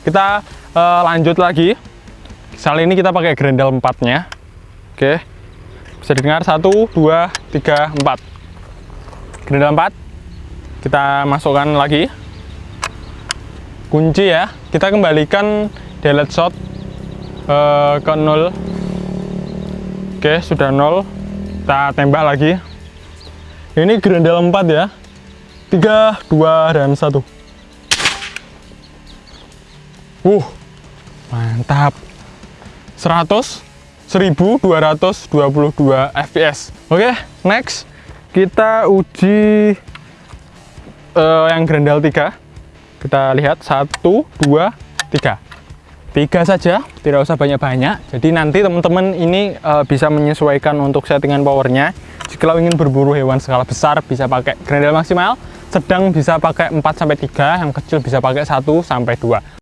kita uh, lanjut lagi. Kali ini kita pakai grendel 4 nya oke. Bisa didengar? 1 2 3 4 grendel 4 kita masukkan lagi. Kunci ya. Kita kembalikan delete shot uh, ke 0 oke sudah 0 kita tembak lagi. Ini grendel 4 ya. 3 2 dan 1 uh mantap. 100 1222 fps oke next. Kita uji uh, yang grendel 3 kita lihat. Satu dua tiga. Tiga saja tidak usah banyak-banyak. Jadi nanti teman-teman ini uh, bisa menyesuaikan untuk settingan powernya. Jika ingin berburu hewan skala besar bisa pakai grendel maksimal. Sedang bisa pakai 4 sampai 3 yang kecil bisa pakai 1 sampai 2